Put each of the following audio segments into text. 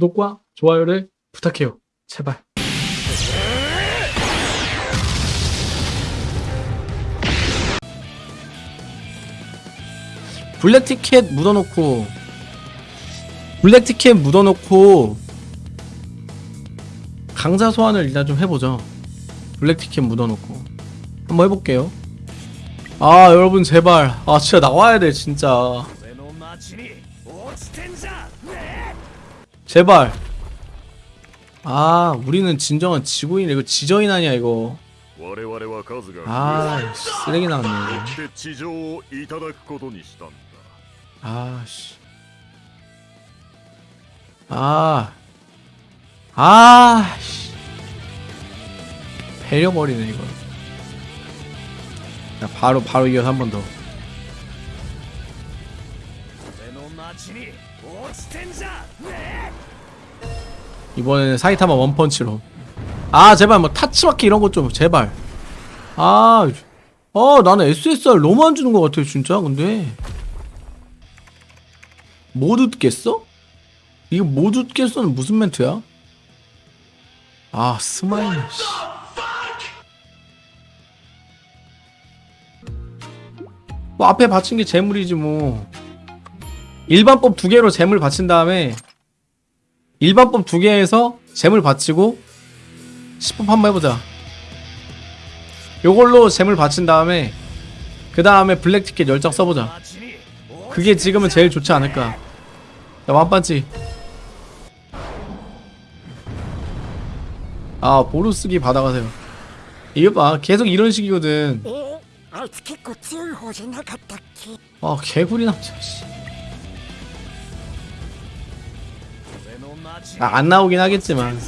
구독과 좋아요를 부탁해요. 제발. 블랙 티켓 묻어놓고 블랙 티켓 묻어놓고 강자 소환을 일단 좀 해보죠. 블랙 티켓 묻어놓고 한번 해볼게요. 아 여러분 제발 아 진짜 나와야 돼 진짜 제발. 아 우리는 진정한 지구인 이거 지저인 아니야 이거. 아 쓰레기 나왔네 아씨. 아. 아씨. 배려버리네 아. 아, 이거. 야 바로 바로 이어서 한 번 더. 이번에는 사이타마 one punch로 아 제발 뭐 타츠마키 이런 것 좀 제발 아, 아 나는 SSR 너무 안 주는 것 같아요 진짜 근데 못 웃겠어? 이거 못 웃겠어는 무슨 멘트야? 아 스마일 씨. 뭐 앞에 받친 게 재물이지 뭐 일반법 두 개로 재물 받친 다음에 일반법 두 개에서 잼을 바치고 10분 판매 해보자. 요걸로 잼을 바친 다음에 그 다음에 블랙 티켓 열장 써보자. 그게 지금은 제일 좋지 않을까. 야 만반지. 아 보루쓰기 받아가세요. 이거 봐. 계속 이런 식이거든. 아 개구리 남자 씨. 아, 안 나오긴 하겠지만.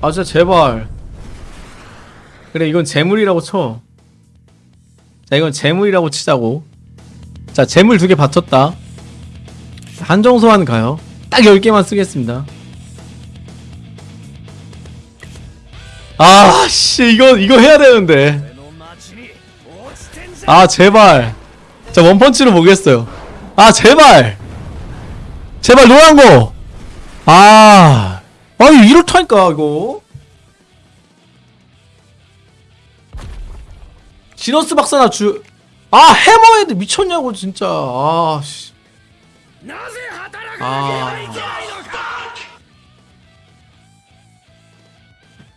아 진짜 제발. 그래 이건 재물이라고 쳐 자 이건 재물이라고 치자고. 자 재물 두 개 받쳤다. 한정소환 가요. 딱 10개만 쓰겠습니다. 아씨 이거 이거 해야 되는데. 아 제발. 자 원펀치로 보겠어요. 아 제발! 제발 노란거 아 아니 이렇다니까 이거. 지너스 박사나 주... 아 해머헤드 미쳤냐고 진짜. 아씨. 아...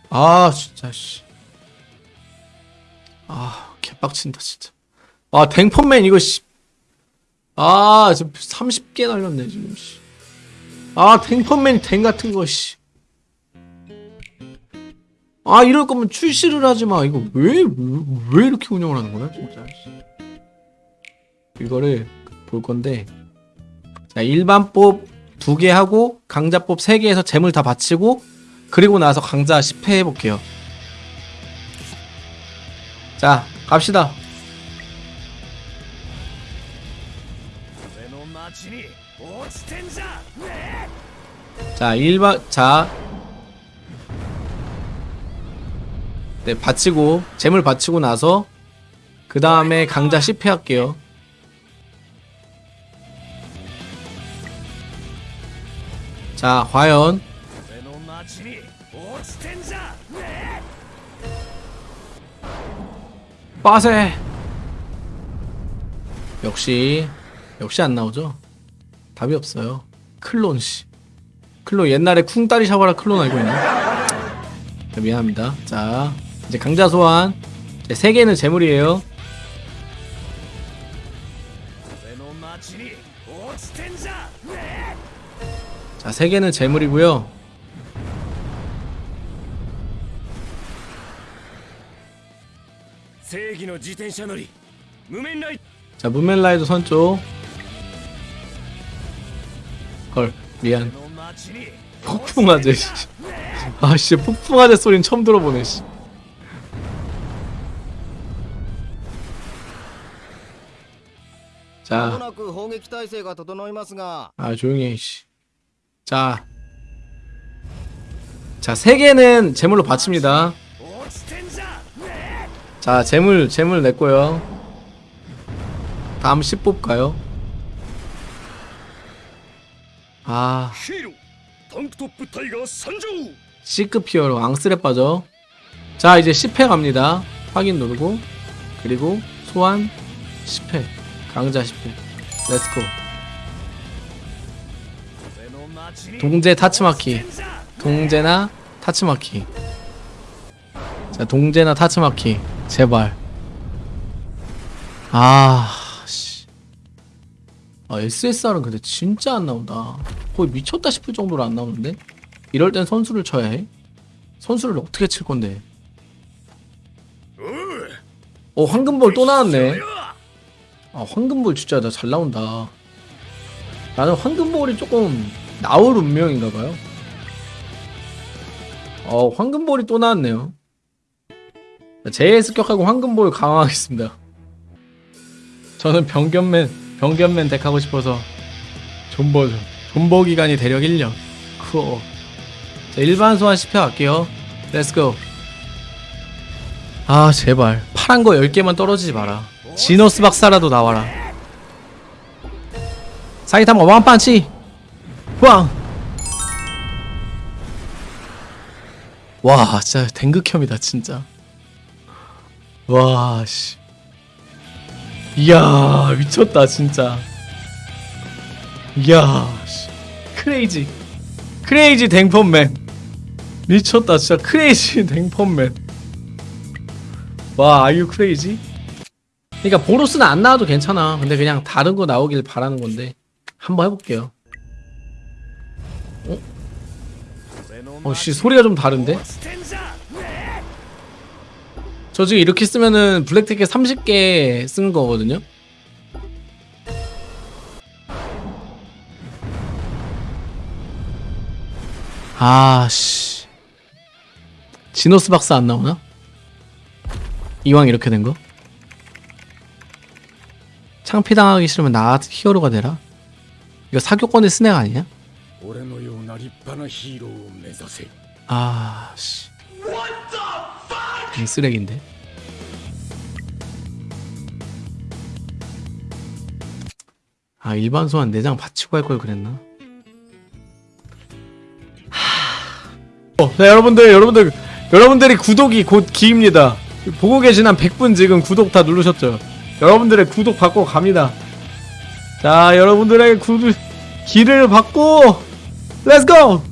아 진짜 씨. 아 개빡친다 진짜. 아 댕펀맨 이거 씨. 아 지금 30개 날렸네 지금 씨. 아 댕펀맨 댕 같은 거 씨. 아 이럴 거면 출시를 하지 마. 이거 왜 왜 이렇게 운영을 하는 거야 진짜. 씨. 이거를 볼 건데 자 일반법 두 개 하고 강자법 세 개에서 재물 다 바치고 그리고 나서 강자 10회 해볼게요. 자, 갑시다. 자 1박 자. 네, 바치고 재물 바치고 나서 그 다음에 강자 10회 할게요. 자 과연. 빠세. 역시 역시 안나오죠? 답이 없어요. 클론씨. 클로 옛날에 쿵따리 샤워라 클론 알고 있네 자, 미안합니다. 자 이제 강자 소환. 자, 개는 재물이에요. 자 3개는 재물이고요. 자 무멘라이드 선쪽. 헐 미안. 폭풍아재 아씨 아, 폭풍아재 소린 처음 들어보네 씨. 자. 아 조용히 해 씨. 자. 자, 세 개는 재물로 바칩니다. 자, 재물 재물 냈고요. 다음 10 뽑까요? 아. C급 히어로 앙스레 빠져. 자 이제 10회 갑니다. 확인 누르고 그리고 소환 10회. 강자 10회. let's go 동제 타츠마키. 동제나 타츠마키. 자 동제나 타츠마키. 제발. 아. 아 SSR은 근데 진짜 안 나온다. 거의 미쳤다 싶을 정도로 안 나오는데? 이럴 땐 선수를 쳐야 해? 선수를 어떻게 칠 건데? 어 황금볼 또 나왔네. 아 황금볼 진짜 나 잘 나온다. 나는 황금볼이 조금 나올 운명인가봐요. 어 황금볼이 또 나왔네요. 제 습격하고 황금볼 강화하겠습니다. 저는 병견맨 병견맨 덱 하고 싶어서 존버죠 존버 기간이 대략 1년. 쿠어 자 일반 소환 10회 갈게요. let's go 아 제발. 파란 거 10개만 떨어지지 마라. 지노스 박사라도 나와라. 사이타마 one punch. One. 와, 진짜 댕극혐이다, 진짜. 와, 씨. 이야 미쳤다 진짜. 이야 crazy. Crazy 댕펀맨. 미쳤다 진짜 crazy 댕펀맨. 와 are you crazy 그러니까 보로스는 안 나와도 괜찮아. 근데 그냥 다른 거 나오길 바라는 건데 한번 해볼게요. 어? 어씨 소리가 좀 다른데? 저 지금 이렇게 쓰면은 블랙티켓 30개 쓴 거거든요? 아씨 지노스 박사 안 나오나? 이왕 이렇게 된 거? 창피당하기 싫으면 나 히어로가 되라? 이거 사교권의 스네크 아니냐? 아 씨. 이 쓰레기인데. 아, 일반 소환 내장 받치고 할 걸 그랬나? 하... 어, 자, 여러분들, 여러분들, 여러분들이 구독이 곧 기입니다. 보고 계신 한 100분 지금 구독 다 누르셨죠? 여러분들의 구독 받고 갑니다. 자, 여러분들의 구독, 기를 받고, let's go!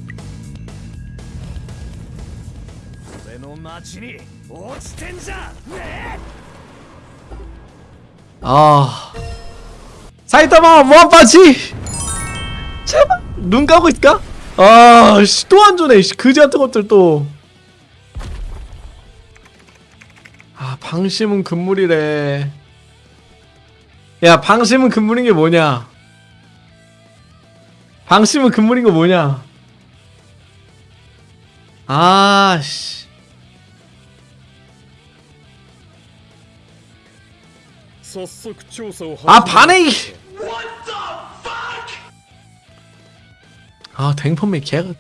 아. 사이타마 무한펀치 제발 눈 감고 있을까? 아씨 또 안 주네 씨 그지 같은 것들 또 아 방심은 금물이래. 야 방심은 금물인 게 뭐냐? 방심은 금물인 거 뭐냐? 아씨 아 반의 아 댕펌이 개가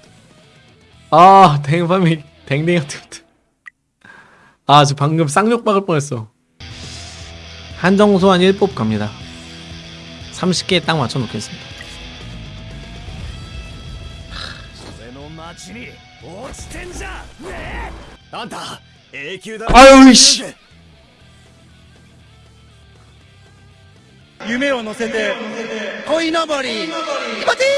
아 댕펌이 댕댕이 같은 아저 방금 쌍욕 박을 뻔했어. 한정소환 1법 갑니다. 30개에 딱 맞춰 놓겠습니다. 아유 이씨. 夢を乗せて鯉のぼり。気持ちいい気持ちいい